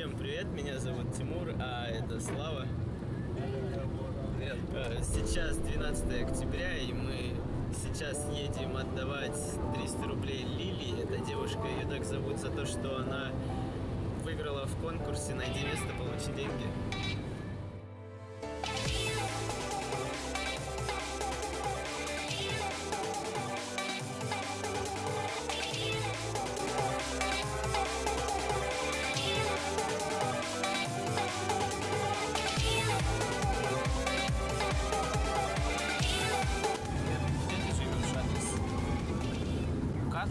Всем привет, меня зовут Тимур, а это Слава. Э, Сейчас 12 октября, и мы сейчас едем отдавать 300 рублей Лили. Эта девушка, ее так зовут за то, что она выиграла в конкурсе «Найди место, получи деньги». Как?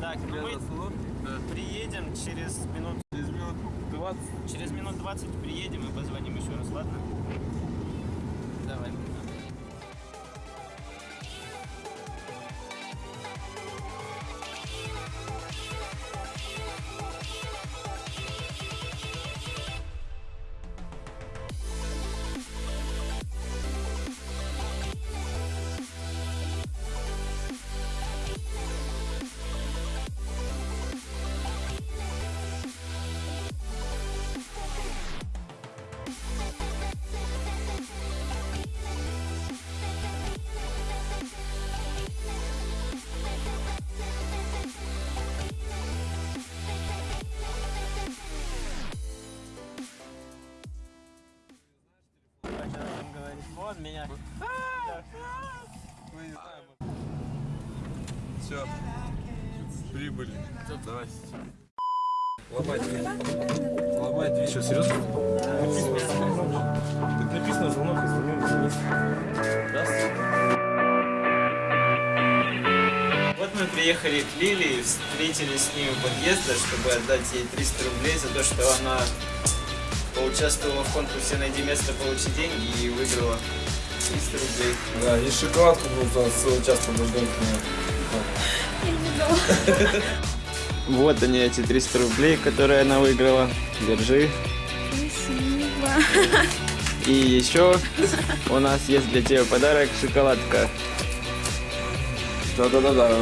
Так, ну мы приедем через минут Через минут 20. Через минут 20 приедем и позвоним еще раз, ладно? Давай. Вот меня. Все. Прибыли. Давай. Ломать дверь. Ломать дверь. Что, серьезно? Тут написано звонок из. Вот мы приехали к Лилии, встретились с ней у подъезда, чтобы отдать ей 300 рублей за то, что она поучаствовала в конкурсе «Найди место, получи деньги» и выиграла 300 рублей. Да, и шоколадку нужно целый час подождать. Вот они, эти 300 рублей, которые она выиграла. Держи. Спасибо. И еще у нас есть для тебя подарок шоколадка. Да-да-да-да.